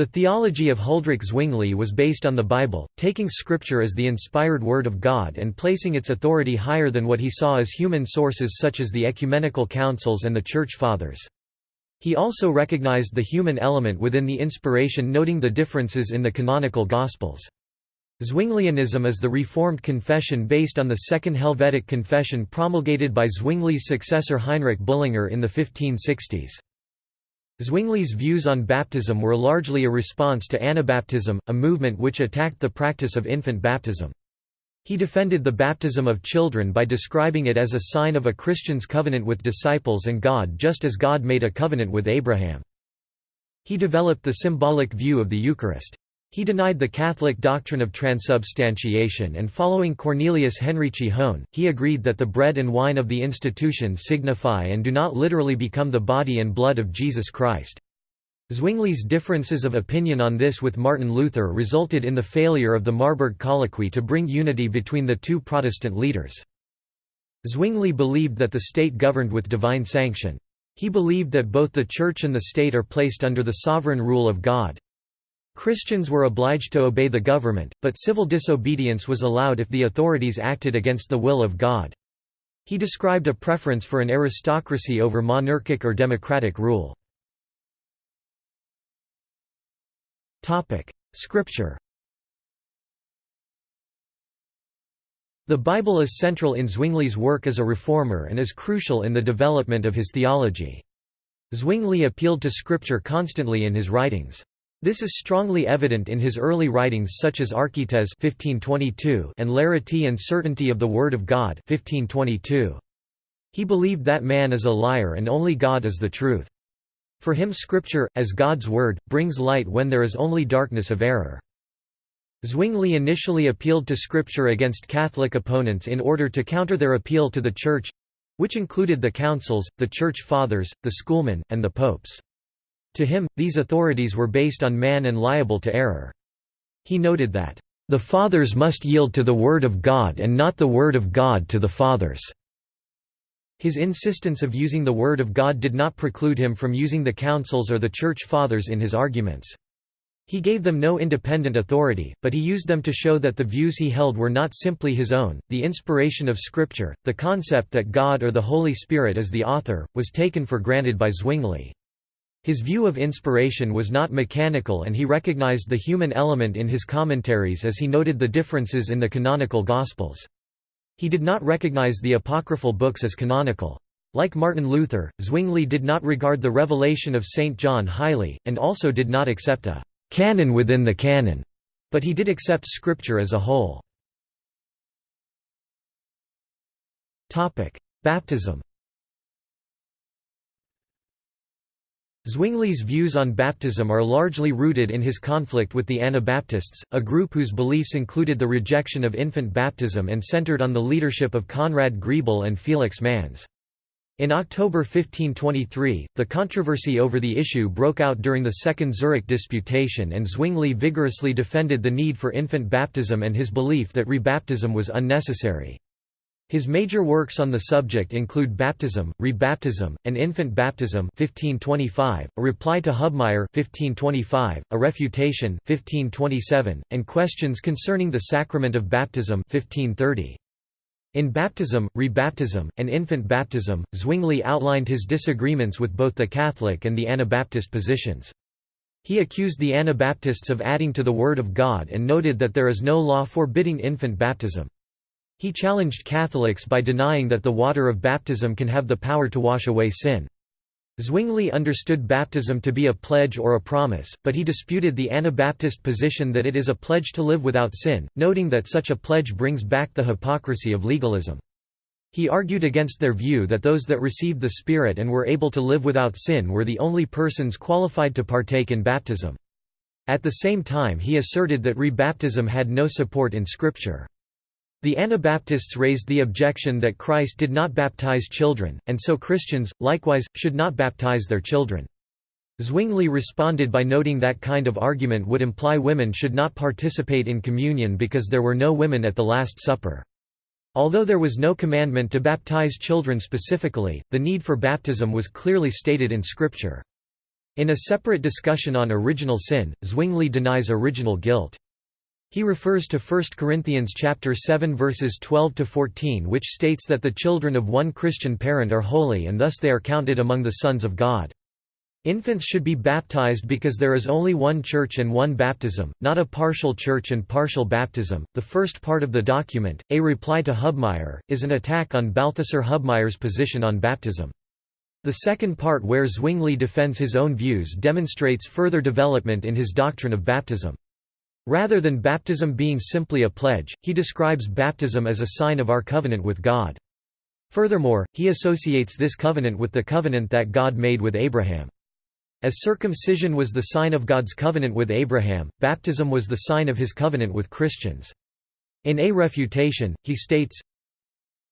The theology of Huldrych Zwingli was based on the Bible, taking Scripture as the inspired Word of God and placing its authority higher than what he saw as human sources such as the ecumenical councils and the Church Fathers. He also recognized the human element within the inspiration noting the differences in the canonical Gospels. Zwinglianism is the Reformed confession based on the Second Helvetic Confession promulgated by Zwingli's successor Heinrich Bullinger in the 1560s. Zwingli's views on baptism were largely a response to Anabaptism, a movement which attacked the practice of infant baptism. He defended the baptism of children by describing it as a sign of a Christian's covenant with disciples and God just as God made a covenant with Abraham. He developed the symbolic view of the Eucharist. He denied the Catholic doctrine of transubstantiation and following Cornelius Henrici Hoen, he agreed that the bread and wine of the institution signify and do not literally become the body and blood of Jesus Christ. Zwingli's differences of opinion on this with Martin Luther resulted in the failure of the Marburg Colloquy to bring unity between the two Protestant leaders. Zwingli believed that the state governed with divine sanction. He believed that both the Church and the state are placed under the sovereign rule of God. Christians were obliged to obey the government, but civil disobedience was allowed if the authorities acted against the will of God. He described a preference for an aristocracy over monarchic or democratic rule. Scripture The Bible is central in Zwingli's work as a reformer and is crucial in the development of his theology. Zwingli appealed to Scripture constantly in his writings. This is strongly evident in his early writings such as Archeteles 1522 and Clarity and Certainty of the Word of God 1522. He believed that man is a liar and only God is the truth. For him Scripture, as God's Word, brings light when there is only darkness of error. Zwingli initially appealed to Scripture against Catholic opponents in order to counter their appeal to the Church—which included the councils, the Church Fathers, the schoolmen, and the popes. To him, these authorities were based on man and liable to error. He noted that, "...the Fathers must yield to the Word of God and not the Word of God to the Fathers." His insistence of using the Word of God did not preclude him from using the councils or the Church Fathers in his arguments. He gave them no independent authority, but he used them to show that the views he held were not simply his own. The inspiration of Scripture, the concept that God or the Holy Spirit is the author, was taken for granted by Zwingli. His view of inspiration was not mechanical and he recognized the human element in his commentaries as he noted the differences in the canonical Gospels. He did not recognize the apocryphal books as canonical. Like Martin Luther, Zwingli did not regard the revelation of St. John highly, and also did not accept a «canon within the canon», but he did accept Scripture as a whole. Baptism Zwingli's views on baptism are largely rooted in his conflict with the Anabaptists, a group whose beliefs included the rejection of infant baptism and centered on the leadership of Conrad Grebel and Felix Manz. In October 1523, the controversy over the issue broke out during the Second Zurich Disputation and Zwingli vigorously defended the need for infant baptism and his belief that rebaptism was unnecessary. His major works on the subject include Baptism, Rebaptism, and Infant Baptism 1525, a reply to Hubmaier 1525, a refutation 1527, and questions concerning the sacrament of baptism 1530. In Baptism, Rebaptism, and Infant Baptism, Zwingli outlined his disagreements with both the Catholic and the Anabaptist positions. He accused the Anabaptists of adding to the Word of God and noted that there is no law forbidding infant baptism. He challenged Catholics by denying that the water of baptism can have the power to wash away sin. Zwingli understood baptism to be a pledge or a promise, but he disputed the Anabaptist position that it is a pledge to live without sin, noting that such a pledge brings back the hypocrisy of legalism. He argued against their view that those that received the Spirit and were able to live without sin were the only persons qualified to partake in baptism. At the same time he asserted that rebaptism had no support in Scripture. The Anabaptists raised the objection that Christ did not baptize children, and so Christians, likewise, should not baptize their children. Zwingli responded by noting that kind of argument would imply women should not participate in communion because there were no women at the Last Supper. Although there was no commandment to baptize children specifically, the need for baptism was clearly stated in Scripture. In a separate discussion on original sin, Zwingli denies original guilt. He refers to 1 Corinthians chapter 7 verses 12 to 14 which states that the children of one Christian parent are holy and thus they are counted among the sons of God. Infants should be baptized because there is only one church and one baptism, not a partial church and partial baptism. The first part of the document, A Reply to Hubmaier, is an attack on Balthasar Hubmaier's position on baptism. The second part where Zwingli defends his own views demonstrates further development in his doctrine of baptism. Rather than baptism being simply a pledge, he describes baptism as a sign of our covenant with God. Furthermore, he associates this covenant with the covenant that God made with Abraham. As circumcision was the sign of God's covenant with Abraham, baptism was the sign of his covenant with Christians. In A Refutation, he states,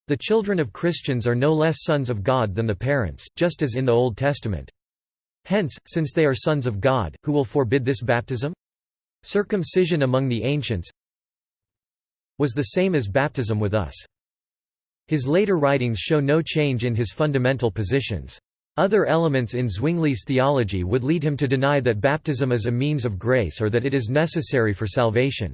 The children of Christians are no less sons of God than the parents, just as in the Old Testament. Hence, since they are sons of God, who will forbid this baptism? Circumcision among the ancients was the same as baptism with us. His later writings show no change in his fundamental positions. Other elements in Zwingli's theology would lead him to deny that baptism is a means of grace or that it is necessary for salvation.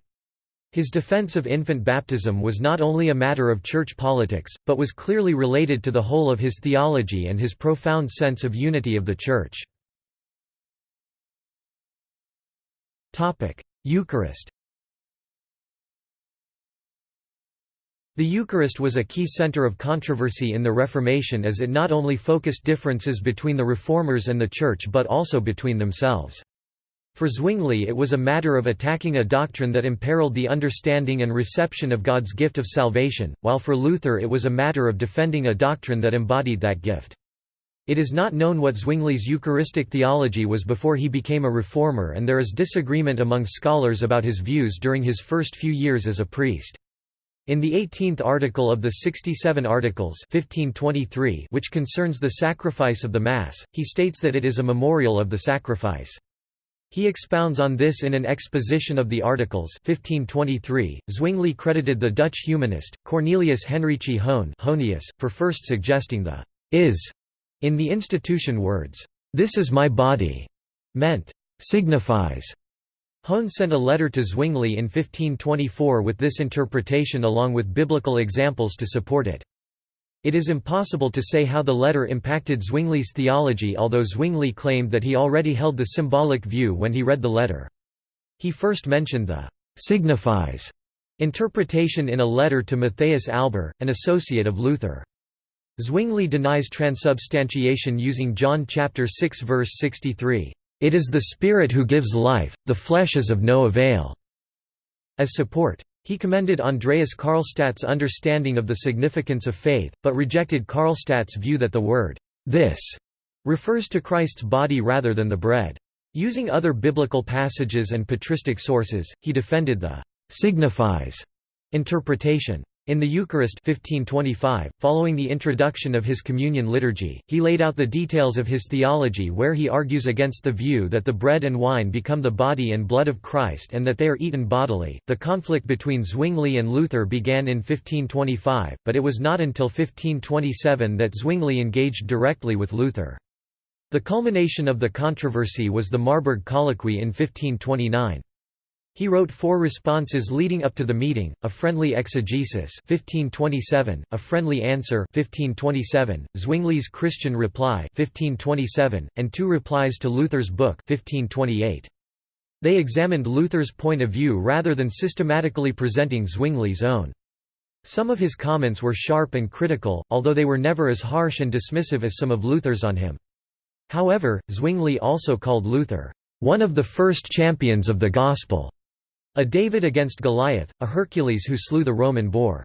His defense of infant baptism was not only a matter of church politics, but was clearly related to the whole of his theology and his profound sense of unity of the Church. Eucharist The Eucharist was a key center of controversy in the Reformation as it not only focused differences between the Reformers and the Church but also between themselves. For Zwingli it was a matter of attacking a doctrine that imperiled the understanding and reception of God's gift of salvation, while for Luther it was a matter of defending a doctrine that embodied that gift. It is not known what Zwingli's Eucharistic theology was before he became a reformer and there is disagreement among scholars about his views during his first few years as a priest. In the 18th article of the 67 Articles 1523 which concerns the sacrifice of the Mass, he states that it is a memorial of the sacrifice. He expounds on this in an exposition of the Articles 1523. Zwingli credited the Dutch humanist, Cornelius Henrici Hoen for first suggesting the «is» in the institution words, «This is my body» meant «signifies» Hoen sent a letter to Zwingli in 1524 with this interpretation along with biblical examples to support it. It is impossible to say how the letter impacted Zwingli's theology although Zwingli claimed that he already held the symbolic view when he read the letter. He first mentioned the «signifies» interpretation in a letter to Matthias Alber, an associate of Luther. Zwingli denies transubstantiation using John chapter 6 verse 63. It is the Spirit who gives life, the flesh is of no avail." As support. He commended Andreas Karlstadt's understanding of the significance of faith, but rejected Karlstadt's view that the word, this, refers to Christ's body rather than the bread. Using other biblical passages and patristic sources, he defended the signifies interpretation. In the Eucharist 1525, following the introduction of his communion liturgy, he laid out the details of his theology where he argues against the view that the bread and wine become the body and blood of Christ and that they are eaten bodily. The conflict between Zwingli and Luther began in 1525, but it was not until 1527 that Zwingli engaged directly with Luther. The culmination of the controversy was the Marburg Colloquy in 1529. He wrote four responses leading up to the meeting, a friendly exegesis 1527, a friendly answer 1527, Zwingli's Christian reply 1527, and two replies to Luther's book 1528. They examined Luther's point of view rather than systematically presenting Zwingli's own. Some of his comments were sharp and critical, although they were never as harsh and dismissive as some of Luther's on him. However, Zwingli also called Luther, "...one of the first champions of the Gospel." A David against Goliath, a Hercules who slew the Roman boar.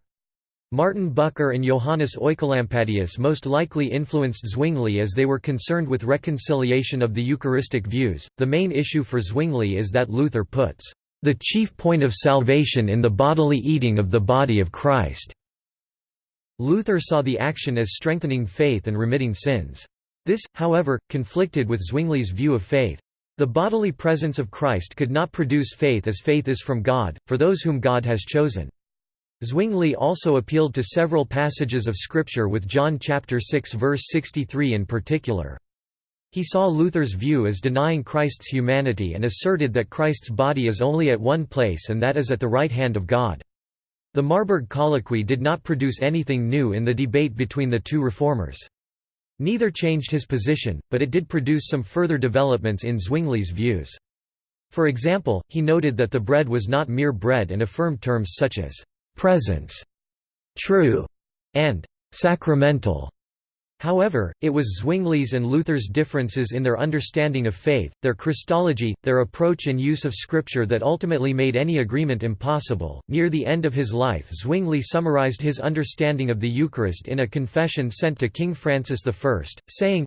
Martin Bucer and Johannes Oecolampadius most likely influenced Zwingli as they were concerned with reconciliation of the Eucharistic views. The main issue for Zwingli is that Luther puts the chief point of salvation in the bodily eating of the body of Christ. Luther saw the action as strengthening faith and remitting sins. This, however, conflicted with Zwingli's view of faith. The bodily presence of Christ could not produce faith as faith is from God, for those whom God has chosen. Zwingli also appealed to several passages of Scripture with John chapter 6 verse 63 in particular. He saw Luther's view as denying Christ's humanity and asserted that Christ's body is only at one place and that is at the right hand of God. The Marburg Colloquy did not produce anything new in the debate between the two reformers. Neither changed his position, but it did produce some further developments in Zwingli's views. For example, he noted that the bread was not mere bread and affirmed terms such as «presence», «true» and «sacramental» However, it was Zwingli's and Luther's differences in their understanding of faith, their Christology, their approach and use of Scripture that ultimately made any agreement impossible. Near the end of his life, Zwingli summarized his understanding of the Eucharist in a confession sent to King Francis I, saying,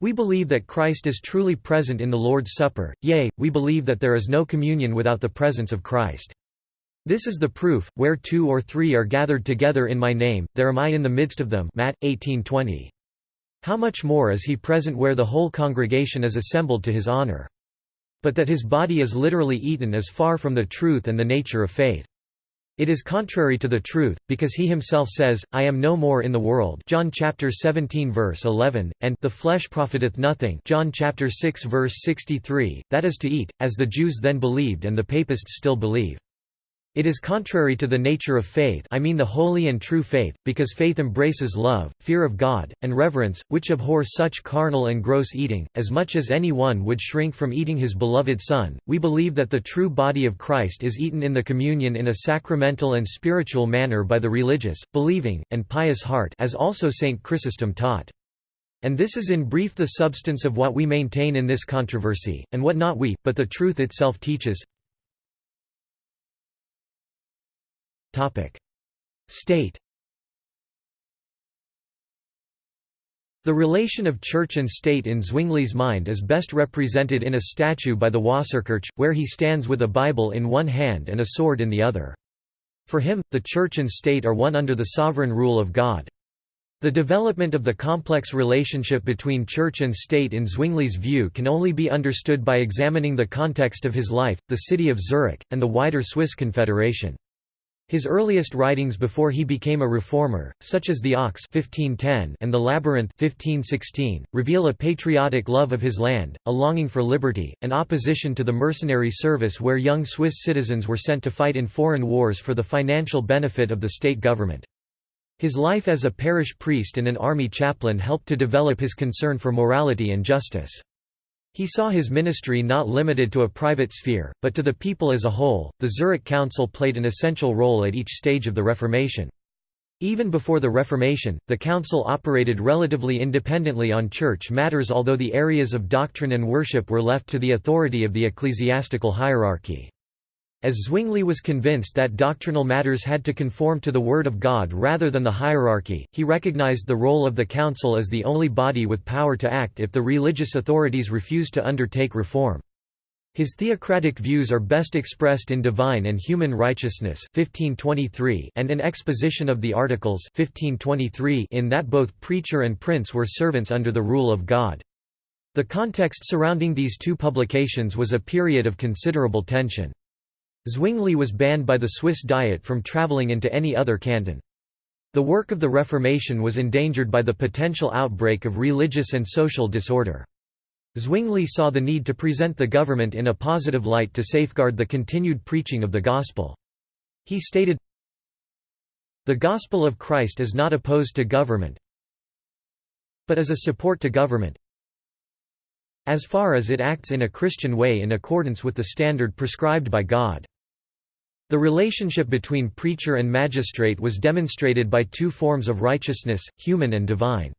We believe that Christ is truly present in the Lord's Supper, yea, we believe that there is no communion without the presence of Christ. This is the proof, where two or three are gathered together in my name, there am I in the midst of them Matt 18:20. How much more is he present where the whole congregation is assembled to his honor? But that his body is literally eaten is far from the truth and the nature of faith. It is contrary to the truth, because he himself says, I am no more in the world John chapter 17 verse 11, and the flesh profiteth nothing John chapter 6 verse 63, that is to eat, as the Jews then believed and the papists still believe. It is contrary to the nature of faith I mean the holy and true faith, because faith embraces love, fear of God, and reverence, which abhor such carnal and gross eating, as much as any one would shrink from eating his beloved Son. We believe that the true body of Christ is eaten in the communion in a sacramental and spiritual manner by the religious, believing, and pious heart as also St. Chrysostom taught. And this is in brief the substance of what we maintain in this controversy, and what not we, but the truth itself teaches. State The relation of church and state in Zwingli's mind is best represented in a statue by the Wasserkirche, where he stands with a Bible in one hand and a sword in the other. For him, the church and state are one under the sovereign rule of God. The development of the complex relationship between church and state in Zwingli's view can only be understood by examining the context of his life, the city of Zurich, and the wider Swiss Confederation. His earliest writings before he became a reformer, such as The Ox 1510 and The Labyrinth 1516, reveal a patriotic love of his land, a longing for liberty, and opposition to the mercenary service where young Swiss citizens were sent to fight in foreign wars for the financial benefit of the state government. His life as a parish priest and an army chaplain helped to develop his concern for morality and justice. He saw his ministry not limited to a private sphere, but to the people as a whole. The Zurich Council played an essential role at each stage of the Reformation. Even before the Reformation, the Council operated relatively independently on church matters although the areas of doctrine and worship were left to the authority of the ecclesiastical hierarchy. As Zwingli was convinced that doctrinal matters had to conform to the Word of God rather than the hierarchy, he recognized the role of the Council as the only body with power to act if the religious authorities refused to undertake reform. His theocratic views are best expressed in Divine and Human Righteousness 1523 and an exposition of the Articles 1523 in that both preacher and prince were servants under the rule of God. The context surrounding these two publications was a period of considerable tension. Zwingli was banned by the Swiss Diet from travelling into any other canton. The work of the Reformation was endangered by the potential outbreak of religious and social disorder. Zwingli saw the need to present the government in a positive light to safeguard the continued preaching of the gospel. He stated, The gospel of Christ is not opposed to government, but is a support to government, as far as it acts in a Christian way in accordance with the standard prescribed by God. The relationship between preacher and magistrate was demonstrated by two forms of righteousness, human and divine.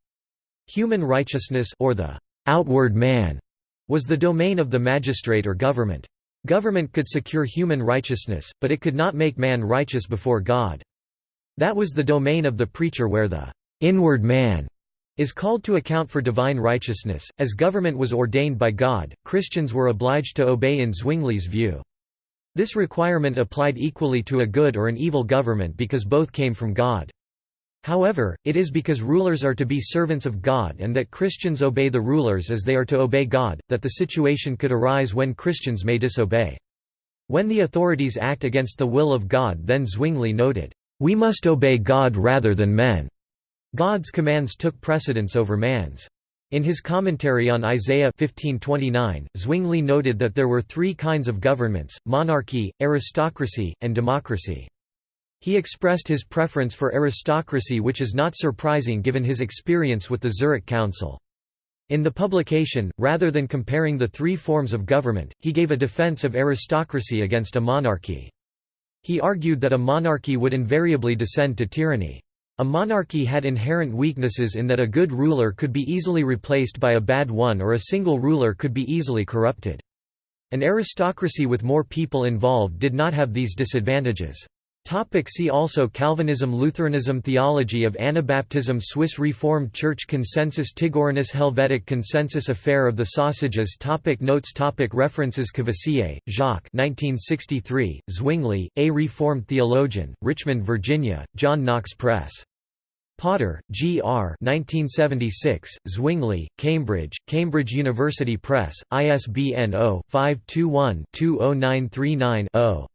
Human righteousness or the outward man was the domain of the magistrate or government. Government could secure human righteousness, but it could not make man righteous before God. That was the domain of the preacher where the inward man is called to account for divine righteousness. As government was ordained by God, Christians were obliged to obey in Zwingli's view. This requirement applied equally to a good or an evil government because both came from God. However, it is because rulers are to be servants of God and that Christians obey the rulers as they are to obey God, that the situation could arise when Christians may disobey. When the authorities act against the will of God then Zwingli noted, "...we must obey God rather than men." God's commands took precedence over man's. In his commentary on Isaiah 1529, Zwingli noted that there were three kinds of governments, monarchy, aristocracy, and democracy. He expressed his preference for aristocracy which is not surprising given his experience with the Zurich Council. In the publication, rather than comparing the three forms of government, he gave a defense of aristocracy against a monarchy. He argued that a monarchy would invariably descend to tyranny. A monarchy had inherent weaknesses in that a good ruler could be easily replaced by a bad one or a single ruler could be easily corrupted. An aristocracy with more people involved did not have these disadvantages. Topic see also Calvinism Lutheranism Theology of Anabaptism Swiss Reformed Church Consensus Tigorinus Helvetic Consensus Affair of the Sausages topic Notes topic References Courvoisier, Jacques 1963, Zwingli, A Reformed Theologian, Richmond, Virginia, John Knox Press. Potter, G. R. 1976, Zwingli, Cambridge, Cambridge University Press, ISBN 0-521-20939-0.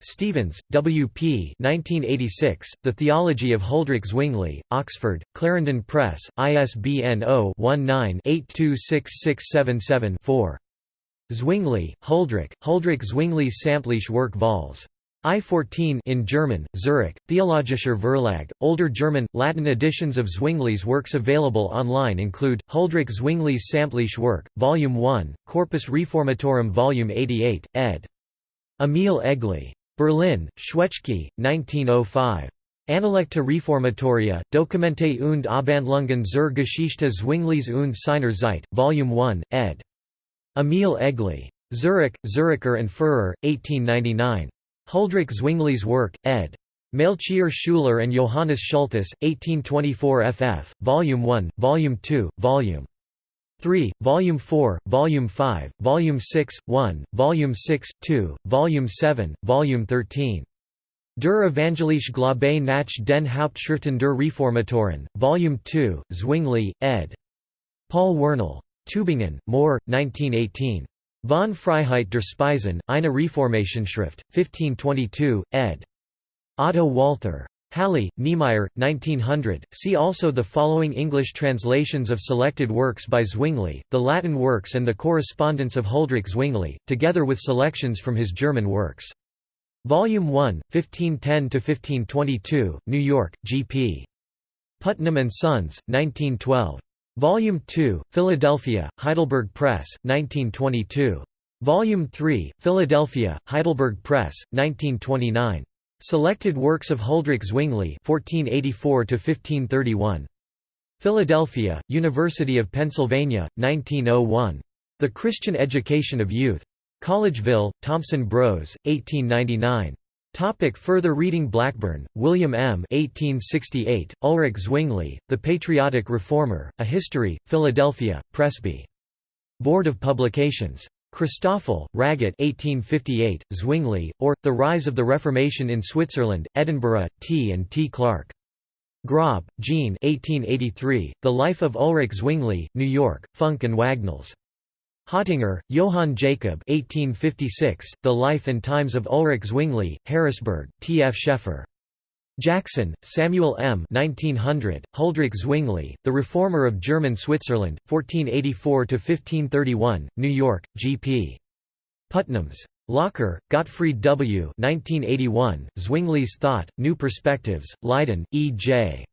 Stevens, W. P. 1986, The Theology of Huldrych Zwingli, Oxford, Clarendon Press, ISBN 0-19-826677-4. Zwingli, Huldrych, Huldrych Zwingli's Samtliche Werk Vols. I-14 in German, Zurich, Theologischer Verlag. Older German, Latin editions of Zwingli's works available online include, Huldrych Zwingli's Samtliche Werk, Volume 1, Corpus Reformatorum Volume 88, ed. Emil Egli. Berlin, Schwetschke, 1905. Analecta Reformatoria, Dokumente und Abhandlungen zur Geschichte Zwinglis und seiner Zeit, Volume 1, ed. Emil Egli. Zurich, Zuricher and Furrer, 1899. Huldrych Zwinglis Work, ed. Melchior Schuler and Johannes Schulthess, 1824 ff., Volume 1, Volume 2, Volume 3, Volume 4, Volume 5, Volume 6, 1, Volume 6, 2, Volume 7, Volume 13. Der Evangelische Glaube nach den Hauptschriften der Reformatoren, Volume 2, Zwingli, ed. Paul Wernle. Tübingen, Mohr, 1918. Von Freiheit der Speisen, eine Reformationschrift, 1522, ed. Otto Walther. Halle, Niemeyer, 1900. See also the following English translations of selected works by Zwingli, the Latin works and the correspondence of Huldrych Zwingli, together with selections from his German works. Volume 1, 1510–1522, New York, G.P. Putnam and Sons, 1912. Volume 2, Philadelphia, Heidelberg Press, 1922. Volume 3, Philadelphia, Heidelberg Press, 1929. Selected works of Huldrych Zwingli (1484–1531). Philadelphia, University of Pennsylvania, 1901. The Christian Education of Youth. Collegeville, Thomson Bros, 1899. Topic further reading Blackburn, William M. 1868, Ulrich Zwingli, The Patriotic Reformer, A History, Philadelphia, Presby. Board of Publications. Christoffel, Raget 1858, Zwingli, or, The Rise of the Reformation in Switzerland, Edinburgh, T. and T. Clark. Grob, Jean 1883, The Life of Ulrich Zwingli, New York, Funk and Wagnalls. Hottinger, Johann Jacob 1856, The Life and Times of Ulrich Zwingli, Harrisburg, T. F. Scheffer. Jackson, Samuel M. 1900, Huldrych Zwingli, The Reformer of German Switzerland, 1484–1531, New York, G.P. Putnams. Locher, Gottfried W. 1981, Zwingli's Thought, New Perspectives, Leiden, E.J.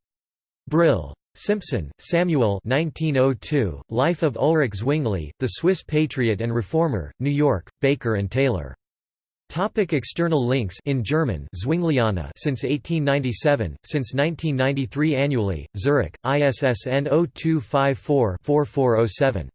Brill. Simpson, Samuel 1902, Life of Ulrich Zwingli, The Swiss Patriot and Reformer, New York, Baker and Taylor. Topic external links in German Zwingliana since 1897, since 1993 annually, Zurich, ISSN 0254-4407.